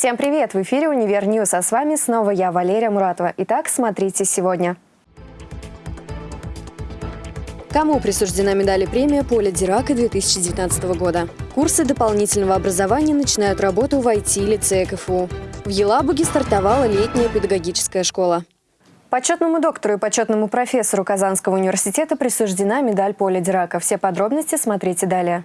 Всем привет! В эфире «Univer News», а с вами снова я, Валерия Муратова. Итак, смотрите сегодня. Кому присуждена медаль и премия «Поля Дирака» 2019 года? Курсы дополнительного образования начинают работу в IT-лицее КФУ. В Елабуге стартовала летняя педагогическая школа. Почетному доктору и почетному профессору Казанского университета присуждена медаль «Поля Дирака». Все подробности смотрите далее.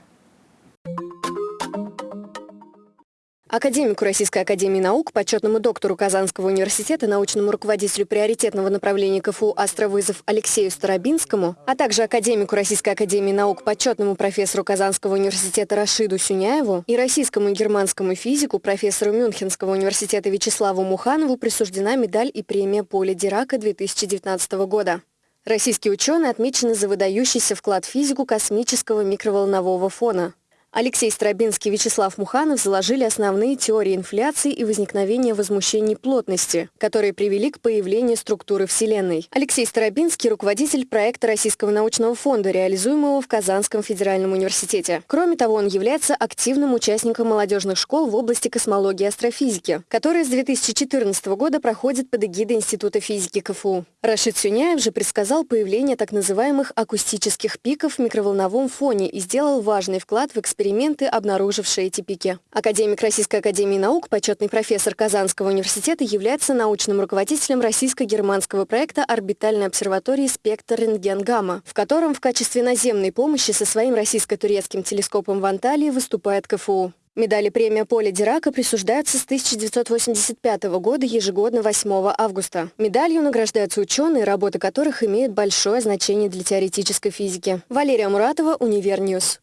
Академику Российской Академии Наук, почетному доктору Казанского университета, научному руководителю приоритетного направления КФУ «Астровызов» Алексею Старобинскому, а также академику Российской Академии Наук, почетному профессору Казанского университета Рашиду Сюняеву и российскому и германскому физику, профессору Мюнхенского университета Вячеславу Муханову присуждена медаль и премия Поля Дирака 2019 года. Российские ученые отмечены за выдающийся вклад в физику космического микроволнового фона. Алексей Стробинский и Вячеслав Муханов заложили основные теории инфляции и возникновения возмущений плотности, которые привели к появлению структуры Вселенной. Алексей Старобинский – руководитель проекта Российского научного фонда, реализуемого в Казанском федеральном университете. Кроме того, он является активным участником молодежных школ в области космологии и астрофизики, которые с 2014 года проходят под эгидой Института физики КФУ. Рашид Сюняев же предсказал появление так называемых акустических пиков в микроволновом фоне и сделал важный вклад в эксперимент эксперименты, обнаружившие эти пики. Академик Российской Академии Наук, почетный профессор Казанского университета, является научным руководителем российско-германского проекта орбитальной обсерватории «Спектр рентген-гамма», в котором в качестве наземной помощи со своим российско-турецким телескопом в Анталии выступает КФУ. Медали премия Поля Дирака присуждаются с 1985 года ежегодно 8 августа. Медалью награждаются ученые, работы которых имеют большое значение для теоретической физики. Валерия Муратова, Univer News.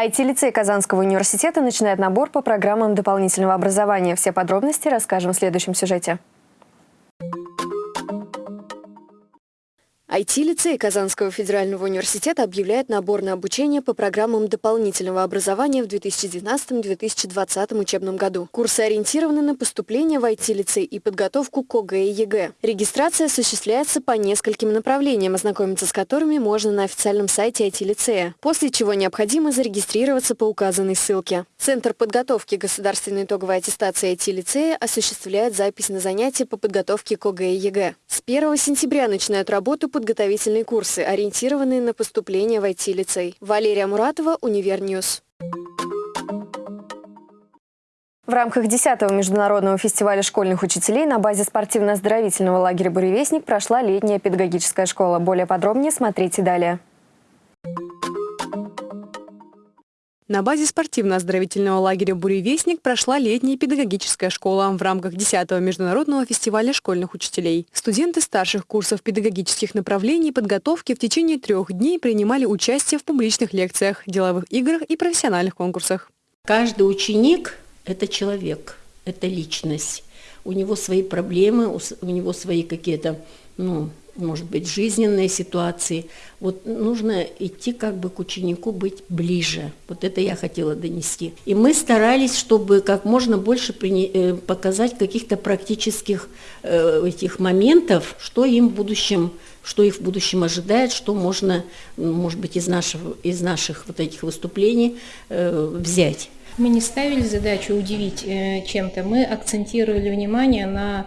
IT-лицей Казанского университета начинает набор по программам дополнительного образования. Все подробности расскажем в следующем сюжете. IT-лицей Казанского федерального университета объявляет набор на обучение по программам дополнительного образования в 2019-2020 учебном году. Курсы ориентированы на поступление в IT-лицей и подготовку к ОГЭ и ЕГЭ. Регистрация осуществляется по нескольким направлениям, ознакомиться с которыми можно на официальном сайте IT-лицея, после чего необходимо зарегистрироваться по указанной ссылке. Центр подготовки государственной итоговой аттестации IT-лицея осуществляет запись на занятия по подготовке к ОГЭ и ЕГЭ. С 1 сентября начинают работу подготовительные курсы, ориентированные на поступление в IT-лицей. Валерия Муратова, Univer News. В рамках 10-го международного фестиваля школьных учителей на базе спортивно-оздоровительного лагеря «Буревестник» прошла летняя педагогическая школа. Более подробнее смотрите далее. На базе спортивно-оздоровительного лагеря «Буревестник» прошла летняя педагогическая школа в рамках 10-го международного фестиваля школьных учителей. Студенты старших курсов педагогических направлений подготовки в течение трех дней принимали участие в публичных лекциях, деловых играх и профессиональных конкурсах. Каждый ученик – это человек, это личность. У него свои проблемы, у него свои какие-то ну, может быть, жизненные ситуации. Вот нужно идти как бы к ученику, быть ближе. Вот это я хотела донести. И мы старались, чтобы как можно больше э, показать каких-то практических э, этих моментов, что им в будущем что их в будущем ожидает, что можно, может быть, из, нашего, из наших вот этих выступлений э, взять. Мы не ставили задачу удивить э, чем-то, мы акцентировали внимание на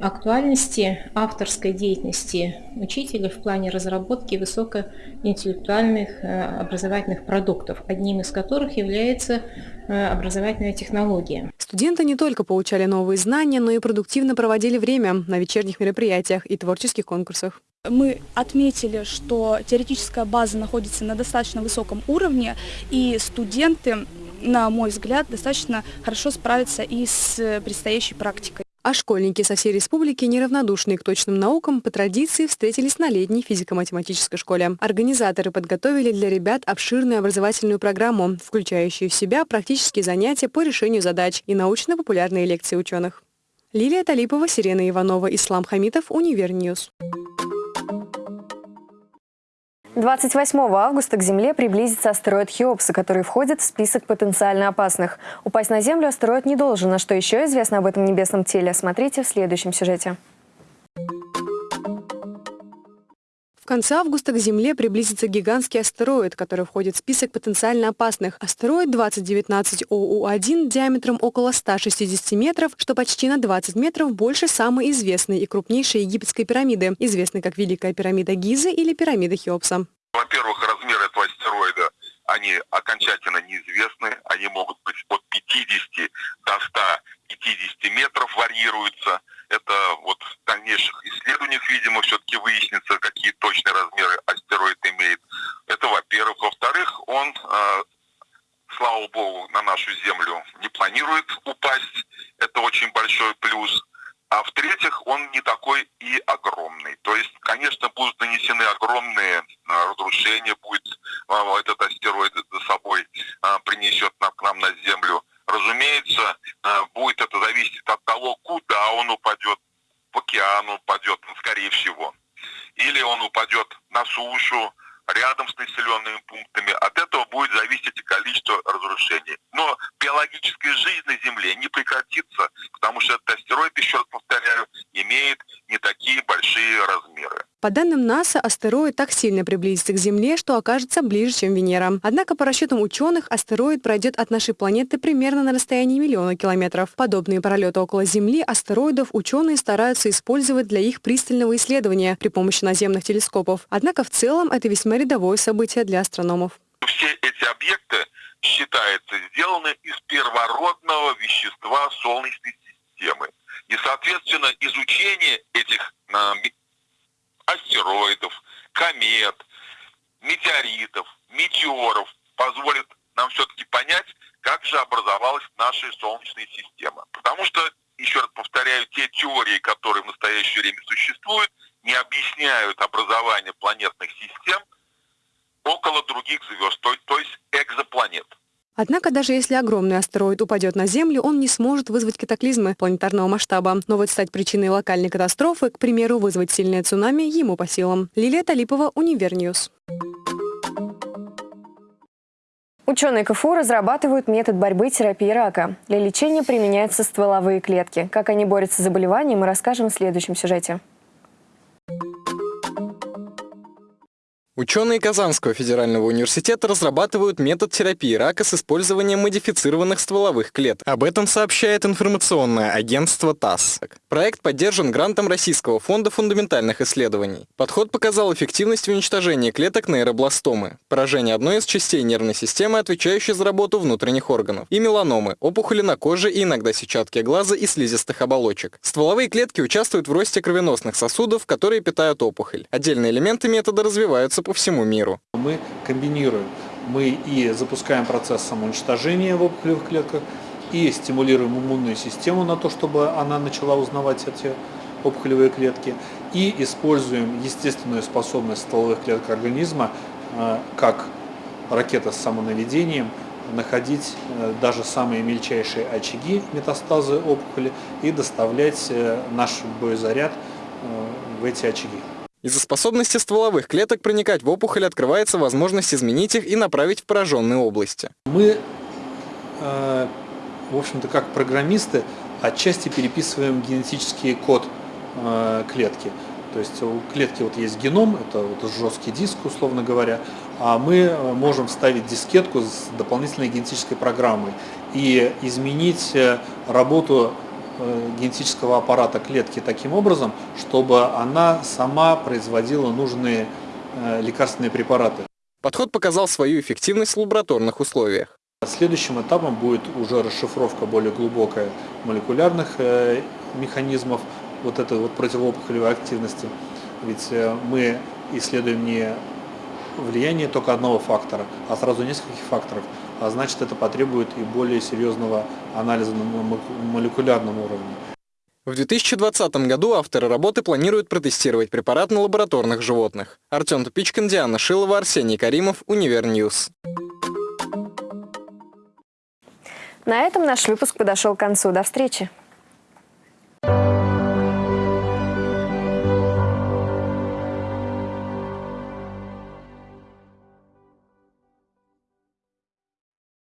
актуальности авторской деятельности учителя в плане разработки высокоинтеллектуальных э, образовательных продуктов, одним из которых является э, образовательная технология. Студенты не только получали новые знания, но и продуктивно проводили время на вечерних мероприятиях и творческих конкурсах. Мы отметили, что теоретическая база находится на достаточно высоком уровне, и студенты, на мой взгляд, достаточно хорошо справятся и с предстоящей практикой. А школьники со всей республики, неравнодушные к точным наукам, по традиции встретились на летней физико-математической школе. Организаторы подготовили для ребят обширную образовательную программу, включающую в себя практические занятия по решению задач и научно-популярные лекции ученых. Лилия Талипова, Сирена Иванова, Ислам Хамитов, Univer News. 28 августа к Земле приблизится астероид Хеопса, который входит в список потенциально опасных. Упасть на Землю астероид не должен. А что еще известно об этом небесном теле, смотрите в следующем сюжете. В конце августа к Земле приблизится гигантский астероид, который входит в список потенциально опасных. Астероид 2019 OU1 диаметром около 160 метров, что почти на 20 метров больше самой известной и крупнейшей египетской пирамиды, известной как Великая пирамида Гизы или пирамида Хеопса. Во-первых, размер этого астероида, они окончательно неизвестны, они могут быть от 50 до 150 метров варьируются. Это вот в дальнейших видимо, все-таки выяснится, какие точные размеры астероид имеет. Это, во-первых. Во-вторых, он, э, слава богу, на нашу Землю не планирует упасть. Это очень большой плюс. А в-третьих, он не такой и огромный. То есть, конечно, будут нанесены огромные а, разрушения, будет а, этот астероид за собой а, принесет нам, к нам на Землю. Разумеется, а, будет это зависеть от того, куда он упадет. В океан упадет, скорее всего. Или он упадет на сушу, рядом с населенными пунктами. От этого будет зависеть и разрушений. Но биологическая жизнь на Земле не прекратится, потому что этот астероид, еще раз повторяю, имеет не такие большие размеры. По данным НАСА, астероид так сильно приблизится к Земле, что окажется ближе, чем Венера. Однако, по расчетам ученых, астероид пройдет от нашей планеты примерно на расстоянии миллиона километров. Подобные пролеты около Земли астероидов ученые стараются использовать для их пристального исследования при помощи наземных телескопов. Однако в целом это весьма рядовое событие для астрономов. Все эти объекты считаются сделаны из первородного вещества Солнечной системы. И, соответственно, изучение этих астероидов, комет, метеоритов, метеоров позволит нам все-таки понять, как же образовалась наша Солнечная система. Потому что, еще раз повторяю, те теории, которые в настоящее время существуют, не объясняют образование планетных систем около других звезд, то, есть. Однако даже если огромный астероид упадет на Землю, он не сможет вызвать катаклизмы планетарного масштаба. Но вот стать причиной локальной катастрофы, к примеру, вызвать сильное цунами, ему по силам. Лилия Талипова, Univer News. Ученые КФУ разрабатывают метод борьбы терапии рака. Для лечения применяются стволовые клетки. Как они борются с заболеванием, мы расскажем в следующем сюжете. Ученые Казанского федерального университета разрабатывают метод терапии рака с использованием модифицированных стволовых клеток. Об этом сообщает информационное агентство ТАСС. Проект поддержан грантом Российского фонда фундаментальных исследований. Подход показал эффективность в уничтожении клеток нейробластомы, поражение одной из частей нервной системы, отвечающей за работу внутренних органов, и меланомы, опухоли на коже и иногда сетчатки глаза и слизистых оболочек. Стволовые клетки участвуют в росте кровеносных сосудов, которые питают опухоль. Отдельные элементы метода развиваются по всему миру. Мы комбинируем. Мы и запускаем процесс самоуничтожения в опухолевых клетках, и стимулируем иммунную систему на то, чтобы она начала узнавать эти опухолевые клетки, и используем естественную способность стволовых клеток организма, э, как ракета с самонаведением, находить э, даже самые мельчайшие очаги метастазы опухоли и доставлять э, наш боезаряд в эти очаги. Из-за способности стволовых клеток проникать в опухоль открывается возможность изменить их и направить в пораженные области. Мы, э, в общем-то, как программисты, отчасти переписываем генетический код э, клетки. То есть у клетки вот есть геном, это вот жесткий диск, условно говоря, а мы э, можем вставить дискетку с дополнительной генетической программой и изменить работу генетического аппарата клетки таким образом, чтобы она сама производила нужные э, лекарственные препараты. Подход показал свою эффективность в лабораторных условиях. Следующим этапом будет уже расшифровка более глубокая молекулярных э, механизмов вот этой вот противоопухолевой активности. Ведь мы исследуем не влияние только одного фактора, а сразу нескольких факторов а значит это потребует и более серьезного анализа на молекулярном уровне. В 2020 году авторы работы планируют протестировать препарат на лабораторных животных. Артем Тупичкин, Диана Шилова, Арсений Каримов, Univer News. На этом наш выпуск подошел к концу. До встречи!